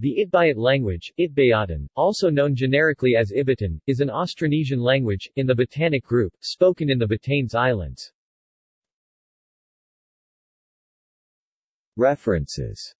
The Itbayat language, Itbayatan, also known generically as Ibatan, is an Austronesian language, in the Batanic group, spoken in the Batanes Islands. References